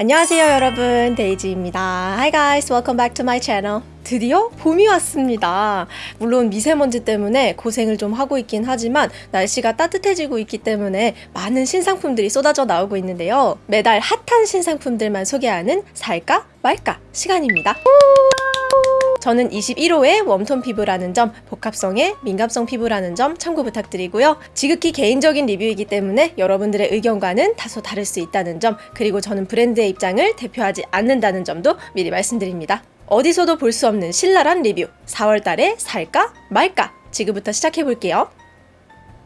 안녕하세요 여러분. 데이지입니다. Hi guys welcome back to my channel. 드디어 봄이 왔습니다. 물론 미세먼지 때문에 고생을 좀 하고 있긴 하지만 날씨가 따뜻해지고 있기 때문에 많은 신상품들이 쏟아져 나오고 있는데요. 매달 핫한 신상품들만 소개하는 살까 말까 시간입니다 저는 21호의 warm tone 피부라는 점, 복합성의 민감성 피부라는 점 참고 부탁드리고요. 지극히 개인적인 리뷰이기 때문에 여러분들의 의견과는 다소 다를 수 있다는 점, 그리고 저는 브랜드의 입장을 대표하지 않는다는 점도 미리 말씀드립니다. 어디서도 볼 수 없는 신랄한 리뷰, 4월달에 살까 말까 지금부터 시작해볼게요.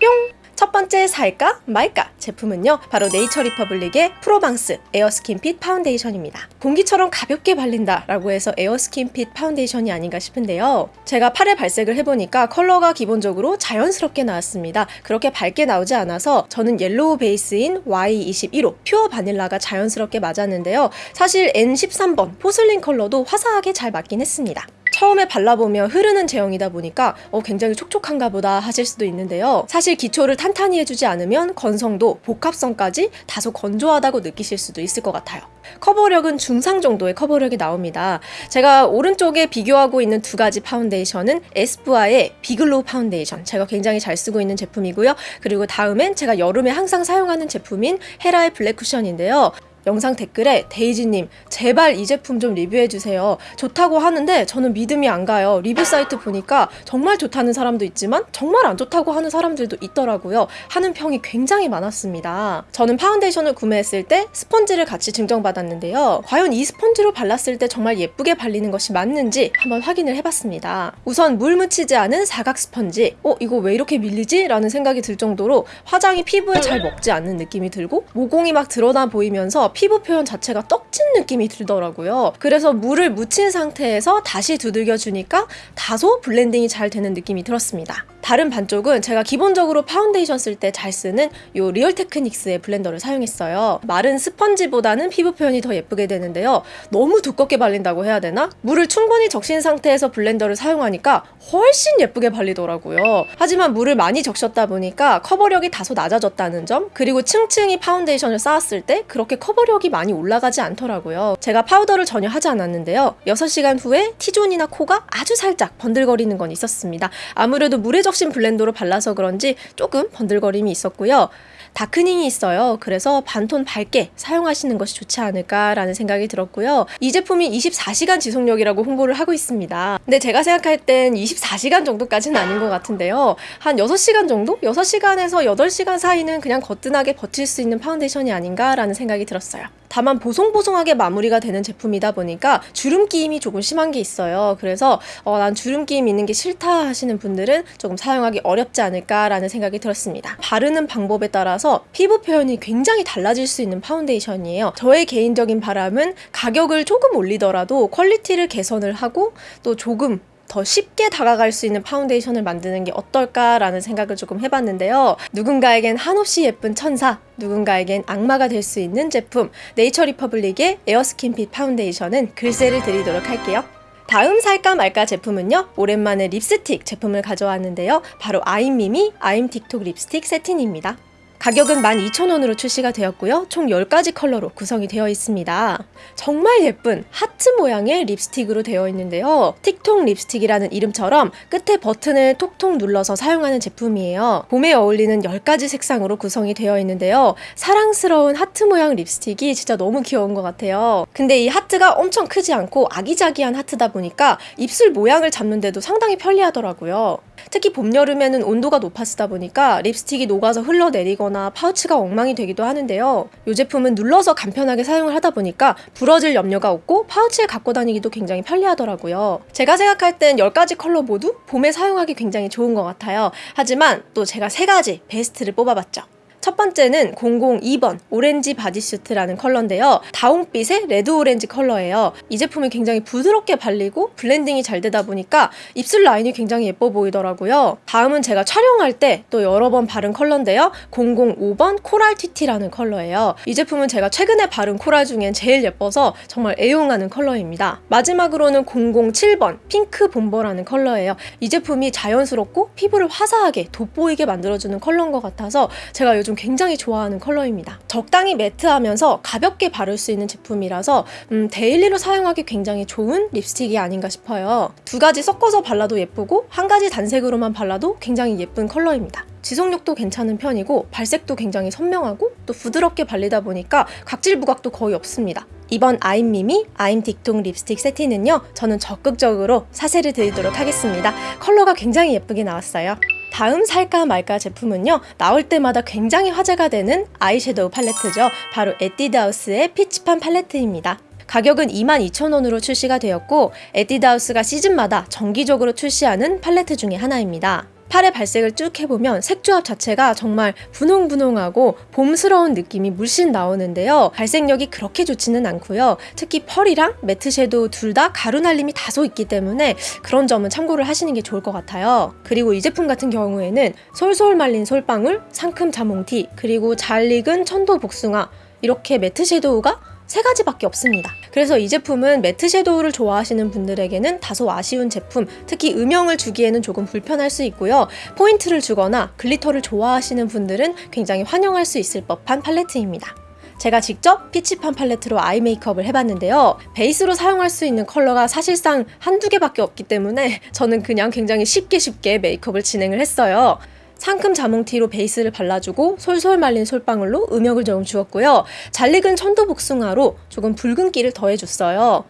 뿅! 첫 번째 살까 말까 제품은요 바로 네이처 리퍼블릭의 프로방스 에어스킨핏 파운데이션입니다. 공기처럼 가볍게 발린다 라고 해서 에어스킨핏 파운데이션이 아닌가 싶은데요. 제가 팔에 발색을 해보니까 컬러가 기본적으로 자연스럽게 나왔습니다. 그렇게 밝게 나오지 않아서 저는 yellow base인 Y21호 pure vanilla가 자연스럽게 맞았는데요. 사실 N13번 porcelain 컬러도 화사하게 잘 맞긴 했습니다 처음에 발라보면 흐르는 제형이다 보니까 어, 굉장히 촉촉한가 보다 하실 수도 있는데요. 사실 기초를 탄탄히 해주지 않으면 건성도 복합성까지 다소 건조하다고 느끼실 수도 있을 것 같아요. 커버력은 중상 정도의 커버력이 나옵니다. 제가 오른쪽에 비교하고 있는 두 가지 파운데이션은 에스쁘아의 비글로우 파운데이션 제가 굉장히 잘 쓰고 있는 제품이고요. 그리고 다음엔 제가 여름에 항상 사용하는 제품인 헤라의 블랙 쿠션인데요. 영상 댓글에 데이지님 제발 이 제품 좀 리뷰해주세요. 좋다고 하는데 저는 믿음이 안 가요. 리뷰 사이트 보니까 정말 좋다는 사람도 있지만 정말 안 좋다고 하는 사람들도 있더라고요. 하는 평이 굉장히 많았습니다. 저는 파운데이션을 구매했을 때 스펀지를 같이 증정받았는데요. 과연 이 스펀지로 발랐을 때 정말 예쁘게 발리는 것이 맞는지 한번 확인을 해봤습니다. 우선 물 묻히지 않은 사각 스펀지 어? 이거 왜 이렇게 밀리지? 라는 생각이 들 정도로 화장이 피부에 잘 먹지 않는 느낌이 들고 모공이 막 드러나 보이면서 피부 표현 자체가 떡진 느낌이 들더라고요. 그래서 물을 묻힌 상태에서 다시 두들겨 주니까 다소 블렌딩이 잘 되는 느낌이 들었습니다. 다른 반쪽은 제가 기본적으로 파운데이션 쓸 때 잘 쓰는 이 리얼 테크닉스의 블렌더를 사용했어요. 마른 스펀지보다는 피부 표현이 더 예쁘게 되는데요. 너무 두껍게 발린다고 해야 되나? 물을 충분히 적신 상태에서 블렌더를 사용하니까 훨씬 예쁘게 발리더라고요. 하지만 물을 많이 적셨다 보니까 커버력이 다소 낮아졌다는 점 그리고 층층이 파운데이션을 쌓았을 때 그렇게 커버력이 많이 올라가지 않더라고요. 제가 파우더를 전혀 하지 않았는데요. 6시간 후에 T존이나 코가 아주 살짝 번들거리는 건 있었습니다. 아무래도 물에 적, 적신 블렌더로 발라서 그런지 조금 번들거림이 있었고요. darkening이 있어요. 그래서 반톤 밝게 사용하시는 것이 좋지 않을까라는 생각이 들었고요. 이 제품이 24시간 지속력이라고 홍보를 하고 있습니다. 근데 제가 생각할 땐 24시간 정도까지는 아닌 것 같은데요. 한 6시간 정도? 6시간에서 8시간 사이는 그냥 거뜬하게 버틸 수 있는 파운데이션이 아닌가라는 생각이 들었어요. 다만 보송보송하게 마무리가 되는 제품이다 보니까 주름 끼임이 조금 심한 게 있어요. 그래서 어, 난 주름 끼임 있는 게 싫다 하시는 분들은 조금 사용하기 어렵지 않을까라는 생각이 들었습니다. 바르는 방법에 따라서 피부 표현이 굉장히 달라질 수 있는 파운데이션이에요. 저의 개인적인 바람은 가격을 조금 올리더라도 quality를 개선을 하고 또 조금 더 쉽게 다가갈 수 있는 파운데이션을 만드는 게 어떨까라는 생각을 조금 해봤는데요. 누군가에겐 한없이 예쁜 천사, 누군가에겐 악마가 될 수 있는 제품 네이처 리퍼블릭의 에어스킨핏 파운데이션은 글쎄를 드리도록 할게요. 다음 살까 말까 제품은요 오랜만에 립스틱 제품을 가져왔는데요 바로 아임미미 아임 틱톡 립스틱 세틴입니다 가격은 12,000원으로 출시가 되었고요. 총 10가지 컬러로 구성이 되어 있습니다. 정말 예쁜 하트 모양의 립스틱으로 되어 있는데요. 틱톡 립스틱이라는 이름처럼 끝에 버튼을 톡톡 눌러서 사용하는 제품이에요. 봄에 어울리는 10가지 색상으로 구성이 되어 있는데요. 사랑스러운 하트 모양 립스틱이 진짜 너무 귀여운 것 같아요. 근데 이 하트가 엄청 크지 않고 아기자기한 하트다 보니까 입술 모양을 잡는데도 상당히 편리하더라고요. 특히 봄, 여름에는 온도가 높아지다 보니까 립스틱이 녹아서 흘러내리거나 파우치가 엉망이 되기도 하는데요. 이 제품은 눌러서 간편하게 사용을 하다 보니까 부러질 염려가 없고 파우치에 갖고 다니기도 굉장히 편리하더라고요. 제가 생각할 땐 10가지 컬러 모두 봄에 사용하기 굉장히 좋은 것 같아요. 하지만 또 제가 3가지 베스트를 뽑아봤죠. 첫 번째는 002번 오렌지 bodysuit라는 컬러인데요. 다홍빛의 레드 오렌지 컬러예요. 이 제품이 굉장히 부드럽게 발리고 blending이 잘 되다 보니까 입술 라인이 굉장히 예뻐 보이더라고요. 다음은 제가 촬영할 때 또 여러 번 바른 컬러인데요. 005번 coral 티티라는 컬러예요. 이 제품은 제가 최근에 바른 coral 중엔 제일 예뻐서 정말 애용하는 컬러입니다. 마지막으로는 007번 핑크 bomber라는 컬러예요. 이 제품이 자연스럽고 피부를 화사하게 돋보이게 만들어주는 컬러인 것 같아서 제가 요즘 좀 굉장히 좋아하는 컬러입니다. 적당히 matte하면서 가볍게 바를 수 있는 제품이라서 음, daily로 사용하기 굉장히 좋은 립스틱이 아닌가 싶어요. 두 가지 섞어서 발라도 예쁘고 한 가지 단색으로만 발라도 굉장히 예쁜 컬러입니다. 지속력도 괜찮은 편이고 발색도 굉장히 선명하고 또 부드럽게 발리다 보니까 각질 부각도 거의 없습니다. 이번 아임미미 아임 틱톡 립스틱 세트는요 저는 적극적으로 사세를 드리도록 하겠습니다. 컬러가 굉장히 예쁘게 나왔어요. 다음 살까 말까 제품은요 나올 때마다 굉장히 화제가 되는 아이섀도우 팔레트죠. 바로 에뛰드하우스의 피치팜 팔레트입니다. 가격은 22,000원으로 출시가 되었고 에뛰드하우스가 시즌마다 정기적으로 출시하는 팔레트 중에 하나입니다 팔에 발색을 쭉 해보면 색조합 자체가 정말 분홍분홍하고 봄스러운 느낌이 물씬 나오는데요. 발색력이 그렇게 좋지는 않고요. 특히 펄이랑 matte shadow 둘 다 가루 날림이 다소 있기 때문에 그런 점은 참고를 하시는 게 좋을 것 같아요. 그리고 이 제품 같은 경우에는 솔솔 말린 솔방울, 상큼 자몽티, 그리고 잘 익은 천도 복숭아 이렇게 matte shadow가 세 가지밖에 없습니다. 그래서 이 제품은 matte shadow를 좋아하시는 분들에게는 다소 아쉬운 제품, 특히 음영을 주기에는 조금 불편할 수 있고요. 포인트를 주거나 glitter를 좋아하시는 분들은 굉장히 환영할 수 있을 법한 팔레트입니다. 제가 직접 피치팜 팔레트로 아이 메이크업을 해봤는데요. 베이스로 사용할 수 있는 컬러가 사실상 한두 개밖에 없기 때문에 저는 그냥 굉장히 쉽게 쉽게 메이크업을 진행을 했어요. 상큼 자몽티로 베이스를 발라주고 솔솔 말린 솔방울로 음영을 조금 주었고요. 잘 익은 천도복숭아로 조금 붉은기를 더해줬어요.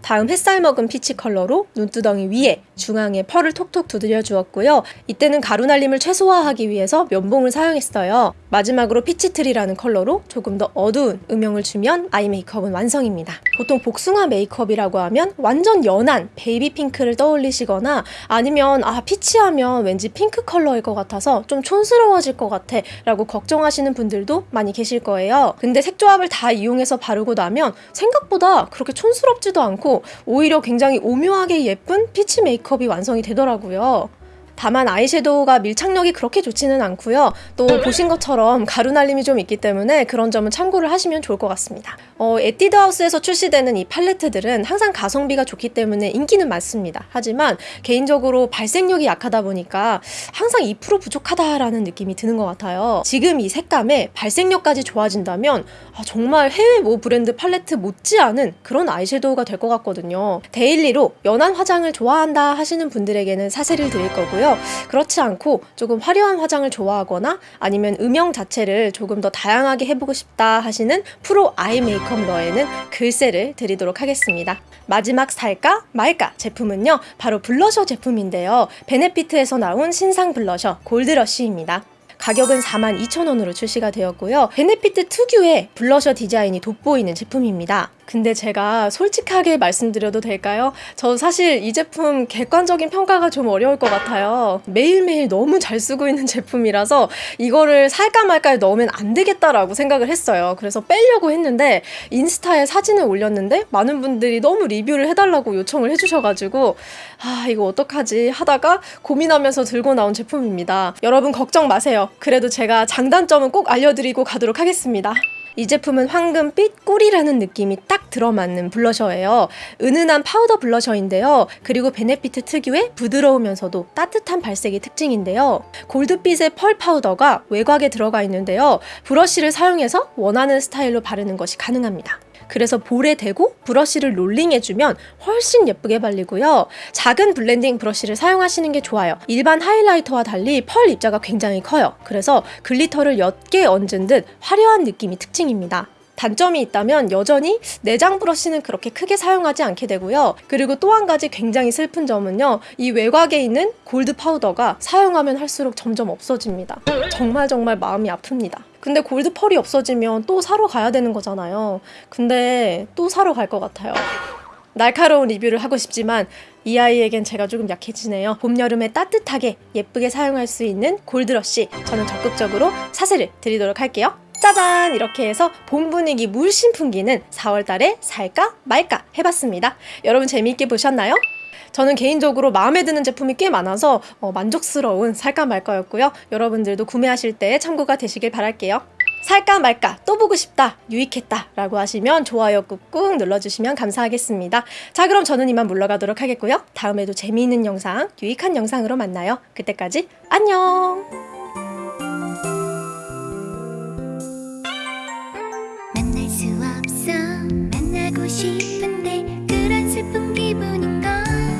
다음 햇살 먹은 peach 컬러로 눈두덩이 위에 중앙에 펄을 톡톡 두드려 주었고요. 이때는 가루 날림을 최소화하기 위해서 면봉을 사용했어요. 마지막으로 peach tree라는 컬러로 조금 더 어두운 음영을 주면 아이 메이크업은 완성입니다. 보통 복숭아 메이크업이라고 하면 완전 연한 베이비 핑크를 떠올리시거나 아니면 아 peach하면 왠지 핑크 컬러일 것 같아서 좀 촌스러워질 것 같아 라고 걱정하시는 분들도 많이 계실 거예요. 근데 색조합을 다 이용해서 바르고 나면 생각보다 그렇게 촌스럽지도 않고 오히려 굉장히 오묘하게 예쁜 peach 메이크업이 완성이 되더라고요. 다만 아이섀도우가 밀착력이 그렇게 좋지는 않고요. 또 보신 것처럼 가루 날림이 좀 있기 때문에 그런 점은 참고를 하시면 좋을 것 같습니다. 어, 에뛰드하우스에서 출시되는 이 팔레트들은 항상 가성비가 좋기 때문에 인기는 많습니다. 하지만 개인적으로 발색력이 약하다 보니까 항상 2% 부족하다라는 느낌이 드는 것 같아요. 지금 이 색감에 발색력까지 좋아진다면 아, 정말 해외 모 브랜드 팔레트 못지않은 그런 아이섀도우가 될 것 같거든요. daily로 연한 화장을 좋아한다 하시는 분들에게는 사세를 드릴 거고요. 있고요. 그렇지 않고 조금 화려한 화장을 좋아하거나 아니면 음영 자체를 조금 더 다양하게 해보고 싶다 하시는 프로 아이 메이크업러에게는 글쎄를 드리도록 하겠습니다. 마지막 살까 말까 제품은요. 바로 블러셔 제품인데요. 베네피트에서 나온 신상 블러셔 골드러쉬입니다. 가격은 42,000원으로 출시가 되었고요. 베네피트 특유의 블러셔 디자인이 돋보이는 제품입니다. 근데 제가 솔직하게 말씀드려도 될까요? 저 사실 이 제품 객관적인 평가가 좀 어려울 것 같아요. 매일매일 너무 잘 쓰고 있는 제품이라서 이거를 살까 말까 넣으면 안 되겠다라고 생각을 했어요. 그래서 빼려고 했는데 인스타에 사진을 올렸는데 많은 분들이 너무 리뷰를 해달라고 요청을 해주셔가지고 아 이거 어떡하지 하다가 고민하면서 들고 나온 제품입니다. 여러분 걱정 마세요. 그래도 제가 장단점은 꼭 알려드리고 가도록 하겠습니다. 이 제품은 황금빛 꿀이라는 느낌이 딱 들어맞는 blusher예요. 은은한 파우더 blusher인데요. 그리고 베네피트 특유의 부드러우면서도 따뜻한 발색이 특징인데요. 골드빛의 펄 파우더가 외곽에 들어가 있는데요. 브러쉬를 사용해서 원하는 스타일로 바르는 것이 가능합니다. 그래서 볼에 대고 브러쉬를 rolling해주면 훨씬 예쁘게 발리고요. 작은 blending 브러쉬를 사용하시는 게 좋아요. 일반 highlighter와 달리 펄 입자가 굉장히 커요. 그래서 glitter를 옅게 얹은 듯 화려한 느낌이 특징입니다. 단점이 있다면 여전히 내장 브러쉬는 그렇게 크게 사용하지 않게 되고요. 그리고 또 한 가지 굉장히 슬픈 점은요. 이 외곽에 있는 골드 파우더가 사용하면 할수록 점점 없어집니다. 정말 정말 마음이 아픕니다. 근데 골드 펄이 없어지면 또 사러 가야 되는 거잖아요. 근데 또 사러 갈 것 같아요. 날카로운 리뷰를 하고 싶지만 이 아이에겐 제가 조금 약해지네요. 봄, 여름에 따뜻하게 예쁘게 사용할 수 있는 골드러쉬 저는 적극적으로 사세를 드리도록 할게요. 짜잔! 이렇게 해서 봄 분위기 물씬 풍기는 4월달에 살까 말까 해봤습니다. 여러분 재미있게 보셨나요? 저는 개인적으로 마음에 드는 제품이 꽤 많아서 어, 만족스러운 살까 말까였고요. 여러분들도 구매하실 때 참고가 되시길 바랄게요. 살까 말까 또 보고 싶다 유익했다 라고 하시면 좋아요 꾹꾹 눌러주시면 감사하겠습니다 자 그럼 저는 이만 물러가도록 하겠고요 다음에도 재미있는 영상 유익한 영상으로 만나요 그때까지 안녕 心。